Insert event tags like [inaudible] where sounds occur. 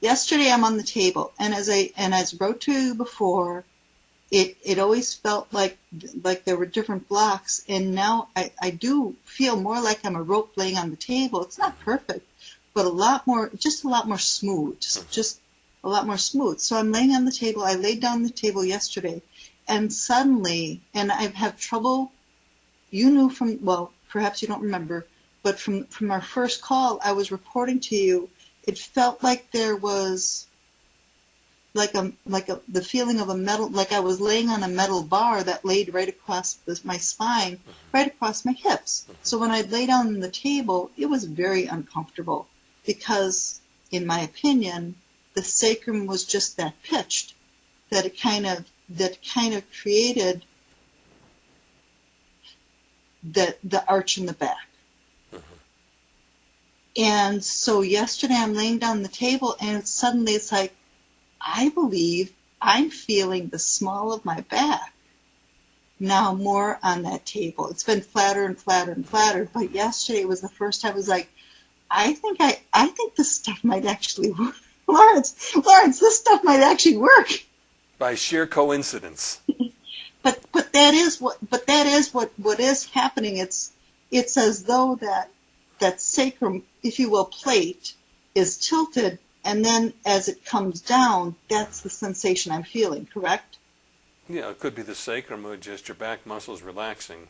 yesterday I'm on the table, and as I and as wrote to you before, it it always felt like like there were different blocks, and now I I do feel more like I'm a rope laying on the table. It's not perfect, but a lot more, just a lot more smooth, just mm-hmm. just a lot more smooth. So I'm laying on the table. I laid down the table yesterday, and suddenly, and I have trouble. You knew from well, perhaps you don't remember, but from from our first call, I was reporting to you. It felt like there was like a like a the feeling of a metal like I was laying on a metal bar that laid right across the, my spine, mm-hmm. right across my hips. So when I lay down on the table, it was very uncomfortable because, in my opinion, the sacrum was just that pitched that it kind of that kind of created the the arch in the back. And so yesterday I'm laying down the table and suddenly it's like I believe I'm feeling the small of my back now more on that table. It's been flatter and flatter and flatter, but yesterday was the first time I was like, I think I, I think this stuff might actually work. [laughs] Lawrence, Lawrence, this stuff might actually work. By sheer coincidence. [laughs] But but that is what but that is what what is happening. It's it's as though that that sacrum, if you will, plate is tilted and then as it comes down, that's the sensation I'm feeling, correct? Yeah, it could be the sacrum or just your back muscles relaxing.